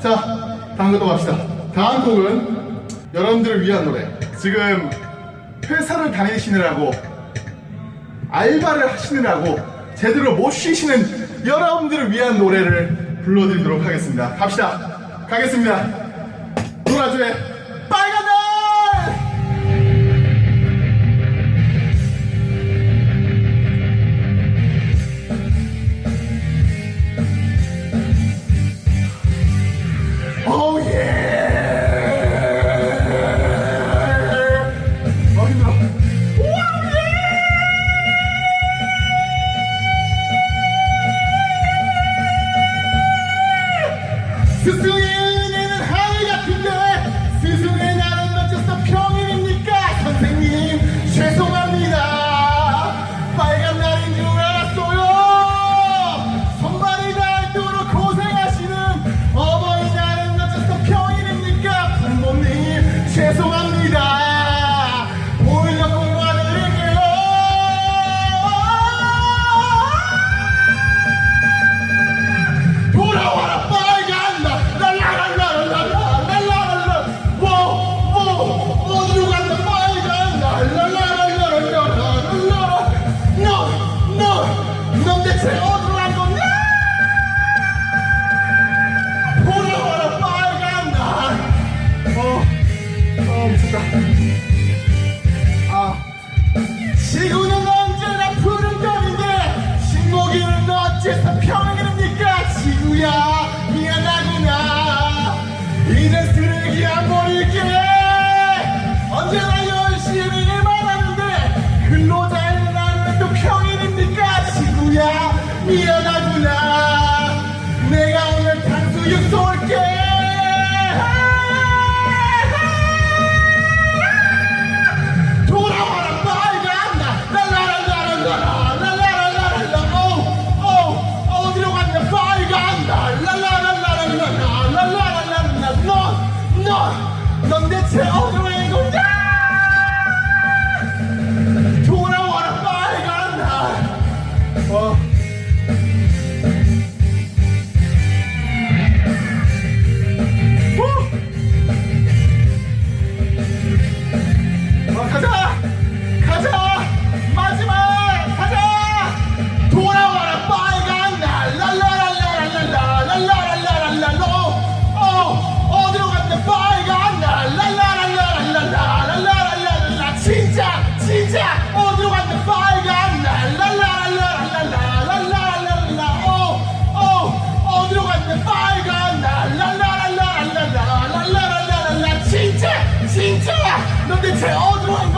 자 다음 곡도 갑시다. 다음 곡은 여러분들을 위한 노래. 지금 회사를 다니시느라고 알바를 하시느라고 제대로 못 쉬시는 여러분들을 위한 노래를 불러드리도록 하겠습니다. 갑시다. 가겠습니다. 노라조의 스승의 은혜는 하늘 같은데 스승의 나는 어째서 평일입니까? 선생님 죄송합니다. 빨간 날인 줄 알았어요. 손발이 닳도록 고생하시는 어버이날은 어째서 평일입니까? 부모님 죄송합니다 e eu na mulher. Odmah